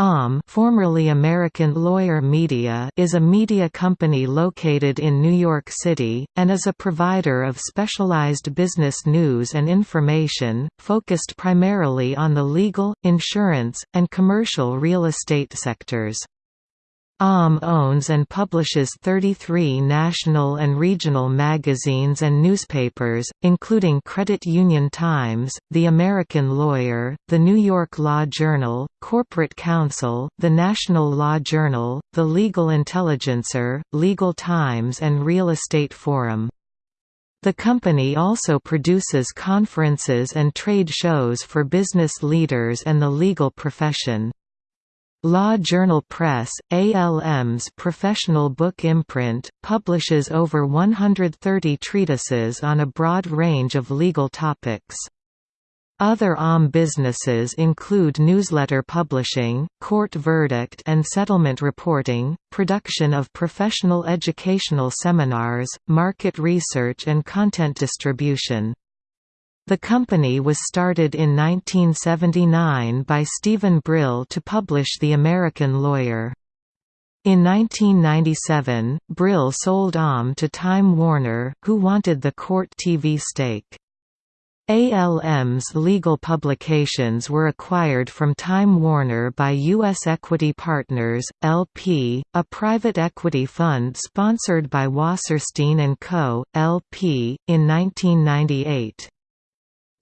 ALM formerly American Lawyer Media is a media company located in New York City, and is a provider of specialized business news and information, focused primarily on the legal, insurance, and commercial real estate sectors. ALM owns and publishes 33 national and regional magazines and newspapers, including Credit Union Times, The American Lawyer, The New York Law Journal, Corporate Counsel, The National Law Journal, The Legal Intelligencer, Legal Times and Real Estate Forum. The company also produces conferences and trade shows for business leaders and the legal profession. Law Journal Press, ALM's professional book imprint, publishes over 130 treatises on a broad range of legal topics. Other ALM businesses include newsletter publishing, court verdict and settlement reporting, production of professional educational seminars, market research and content distribution. The company was started in 1979 by Stephen Brill to publish The American Lawyer. In 1997, Brill sold ALM to Time Warner, who wanted the Court TV stake. ALM's legal publications were acquired from Time Warner by U.S. Equity Partners, LP, a private equity fund sponsored by Wasserstein & Co., LP, in 1998.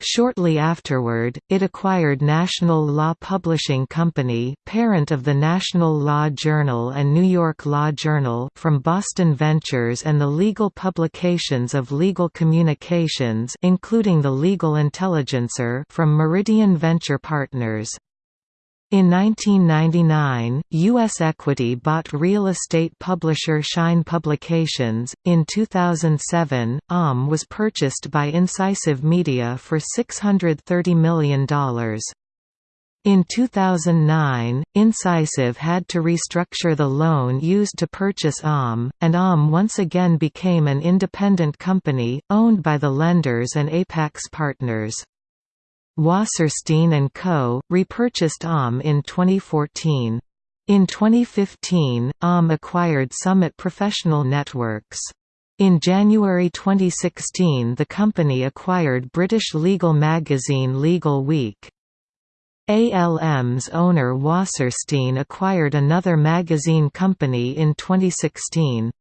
Shortly afterward, it acquired National Law Publishing Company parent of the National Law Journal and New York Law Journal from Boston Ventures and the legal publications of Legal Communications including the Legal Intelligencer from Meridian Venture Partners. In 1999, U.S. Equity bought real estate publisher Shine Publications. In 2007, ALM was purchased by Incisive Media for $630 million. In 2009, Incisive had to restructure the loan used to purchase ALM, and ALM once again became an independent company, owned by the lenders and Apax partners. Wasserstein & Co., repurchased ALM in 2014. In 2015, ALM acquired Summit Professional Networks. In January 2016 the company acquired British legal magazine Legal Week. ALM's owner Wasserstein acquired another magazine company in 2016.